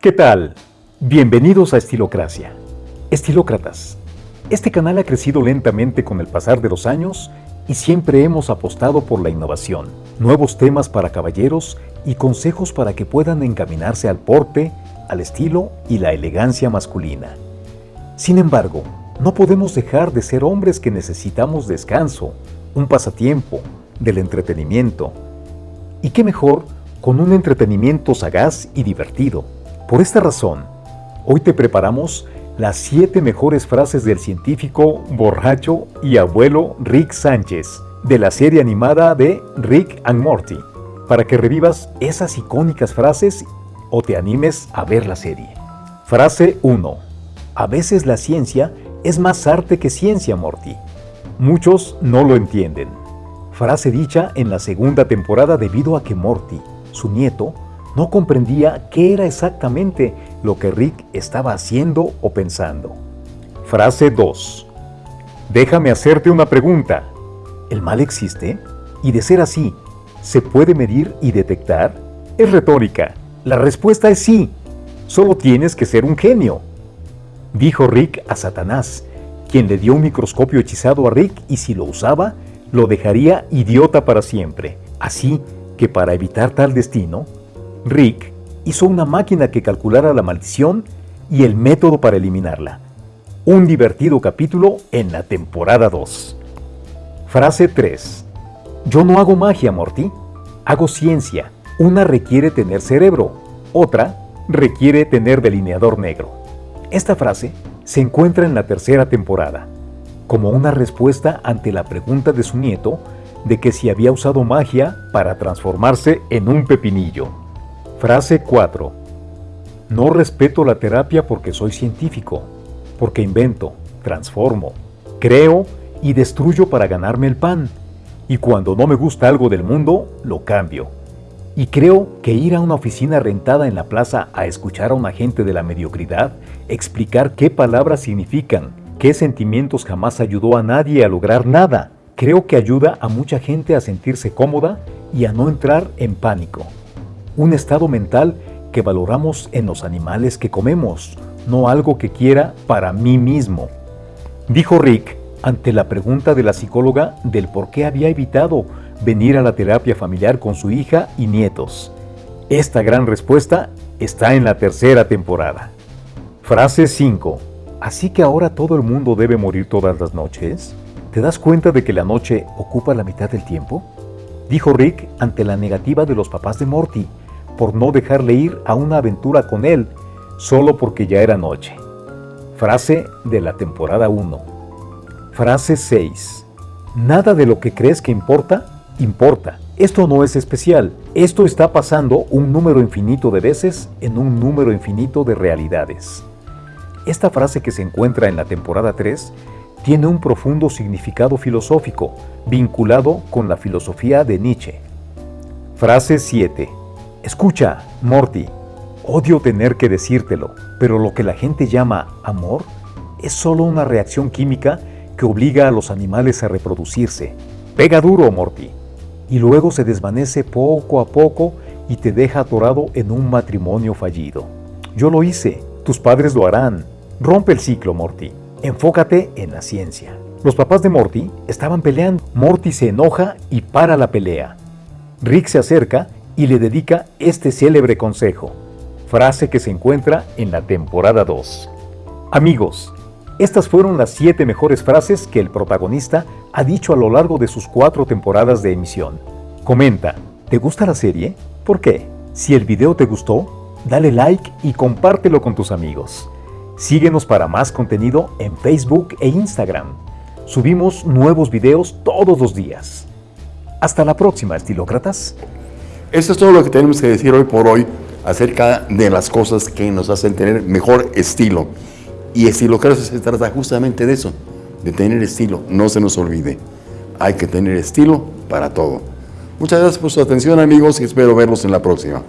¿Qué tal? Bienvenidos a Estilocracia. Estilócratas. Este canal ha crecido lentamente con el pasar de los años y siempre hemos apostado por la innovación, nuevos temas para caballeros y consejos para que puedan encaminarse al porte, al estilo y la elegancia masculina. Sin embargo, no podemos dejar de ser hombres que necesitamos descanso, un pasatiempo, del entretenimiento. ¿Y qué mejor con un entretenimiento sagaz y divertido? Por esta razón, hoy te preparamos las 7 mejores frases del científico, borracho y abuelo Rick Sánchez, de la serie animada de Rick and Morty, para que revivas esas icónicas frases o te animes a ver la serie. Frase 1. A veces la ciencia es más arte que ciencia, Morty. Muchos no lo entienden. Frase dicha en la segunda temporada debido a que Morty, su nieto, no comprendía qué era exactamente lo que Rick estaba haciendo o pensando. Frase 2. Déjame hacerte una pregunta. ¿El mal existe? Y de ser así, ¿se puede medir y detectar? Es retórica. La respuesta es sí. Solo tienes que ser un genio. Dijo Rick a Satanás, quien le dio un microscopio hechizado a Rick y si lo usaba, lo dejaría idiota para siempre. Así que para evitar tal destino, Rick hizo una máquina que calculara la maldición y el método para eliminarla. Un divertido capítulo en la temporada 2. Frase 3. Yo no hago magia, Morty. Hago ciencia. Una requiere tener cerebro, otra requiere tener delineador negro. Esta frase se encuentra en la tercera temporada, como una respuesta ante la pregunta de su nieto de que si había usado magia para transformarse en un pepinillo. Frase 4. No respeto la terapia porque soy científico, porque invento, transformo, creo y destruyo para ganarme el pan. Y cuando no me gusta algo del mundo, lo cambio. Y creo que ir a una oficina rentada en la plaza a escuchar a un agente de la mediocridad explicar qué palabras significan, qué sentimientos jamás ayudó a nadie a lograr nada, creo que ayuda a mucha gente a sentirse cómoda y a no entrar en pánico un estado mental que valoramos en los animales que comemos, no algo que quiera para mí mismo. Dijo Rick ante la pregunta de la psicóloga del por qué había evitado venir a la terapia familiar con su hija y nietos. Esta gran respuesta está en la tercera temporada. Frase 5. ¿Así que ahora todo el mundo debe morir todas las noches? ¿Te das cuenta de que la noche ocupa la mitad del tiempo? Dijo Rick ante la negativa de los papás de Morty por no dejarle ir a una aventura con él solo porque ya era noche. Frase de la temporada 1. Frase 6. Nada de lo que crees que importa, importa. Esto no es especial. Esto está pasando un número infinito de veces en un número infinito de realidades. Esta frase que se encuentra en la temporada 3 tiene un profundo significado filosófico vinculado con la filosofía de Nietzsche. Frase 7. Escucha, Morty, odio tener que decírtelo, pero lo que la gente llama amor es solo una reacción química que obliga a los animales a reproducirse. Pega duro, Morty, y luego se desvanece poco a poco y te deja atorado en un matrimonio fallido. Yo lo hice, tus padres lo harán. Rompe el ciclo, Morty. Enfócate en la ciencia. Los papás de Morty estaban peleando. Morty se enoja y para la pelea. Rick se acerca y le dedica este célebre consejo, frase que se encuentra en la temporada 2. Amigos, estas fueron las 7 mejores frases que el protagonista ha dicho a lo largo de sus 4 temporadas de emisión. Comenta, ¿te gusta la serie? ¿Por qué? Si el video te gustó, dale like y compártelo con tus amigos. Síguenos para más contenido en Facebook e Instagram. Subimos nuevos videos todos los días. Hasta la próxima, estilócratas. Eso es todo lo que tenemos que decir hoy por hoy acerca de las cosas que nos hacen tener mejor estilo. Y estilo claro se trata justamente de eso, de tener estilo. No se nos olvide, hay que tener estilo para todo. Muchas gracias por su atención amigos y espero verlos en la próxima.